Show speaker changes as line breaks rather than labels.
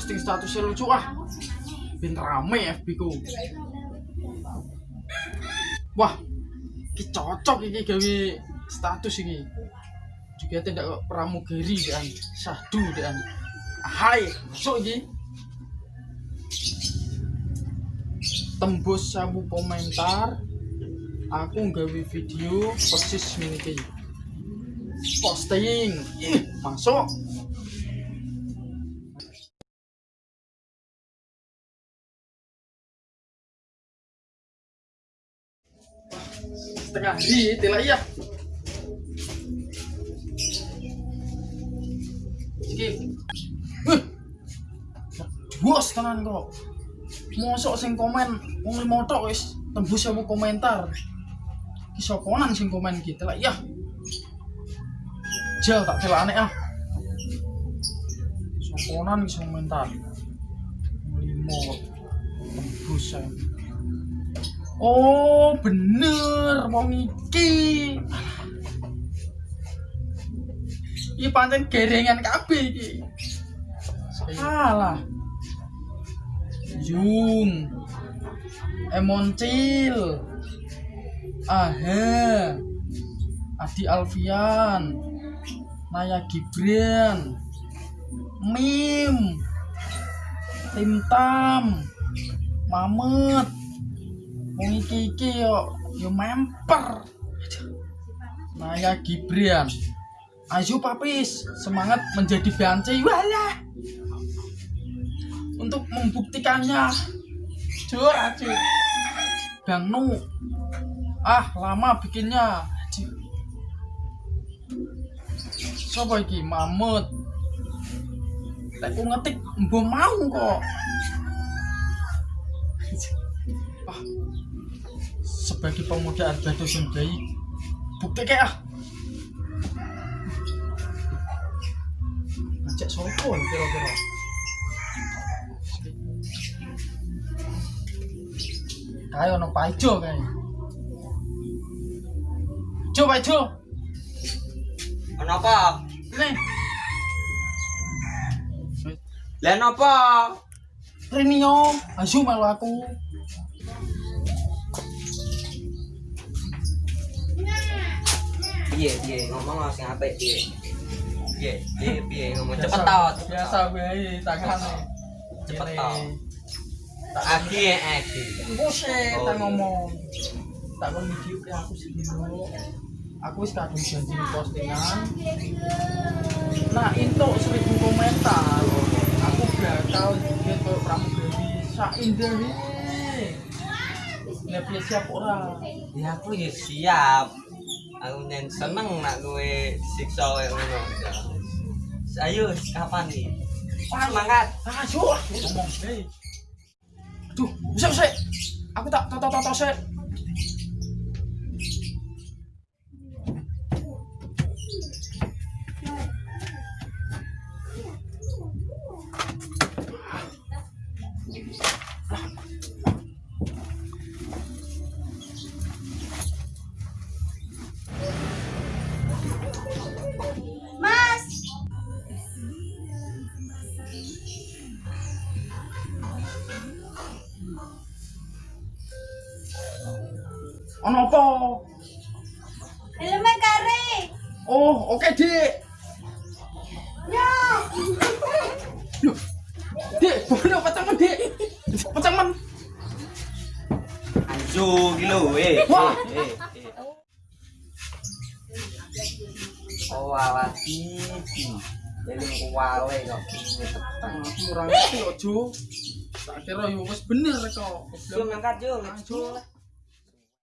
posting statusnya lucu ah. Bin rame FB ku. Wah ini cocok ini gawe status ini juga tidak pramugari dan sahdu dan hai masuk ini tembus sabu komentar. Aku gawe video persis ini posting. Masuk setengah hari tidak iya. Skip Wih, bos tenan kok mosok sing komen wong limo tok wis tembus ya komentar. Ki soponan sing komen iki telak iya. Jel tak telakane ah. Soponan ki sing komentar. Limo tembus ya Oh bener wong iki. Iki pancen gerengan kabeh iki. Salah. Jung. Emoncil. Aha. Adi Alfian. Naya Gibran. Mim. Tim Tam. Mamet wong iki iki yo yo memper. Naya Gibran Ayo papis semangat menjadi banci wala untuk membuktikannya. Jujur aja Bang Nu. Ah lama bikinnya. Siapa iki? Mamut. Ku ngetik mbok mau kok ah sebagai pemuda Arbado Sundai bukti kayak ah ngajak sopo nih kira-kira? Kayak ono paijo kayak Jo paijo
Kenapa?
nih
Lah napa?
Renio ayo melu aku
Piye piye ngomong sing apik piye. Piye piye piye ngomong cepet tau.
biasa gue tangan
Cepet tau. Agi agi.
Buset,
Oh,
tak
iya.
ngomong. Tak kon video ke aku sih dulu. Aku wis kadung janji di postingan. Nah, itu seribu komentar. Aku bakal bikin ke pramugari sak indah ini. Nggak bisa siap ora.
Ya aku ya siap. Aku nyen seneng nak kowe siksa kayak ngono. Ayo kapan nih? Semangat.
Ayo, ah, ngomong sih. Duh, bisa bisa. Aku tak tak tak tak sih. Ono apa?
helmnya kare.
Oh, oke, Dik.
Ya.
Loh, Dik, bono pecangan, Dik. Pecangan.
Anjo gitu eh.
Wah.
eh, eh. Oh awak titi. Jadi kuwale kok petang.
Aku ora ngerti kok, Jo. Tak kira yo wis bener kok.
Mangkat yo,
Ayo.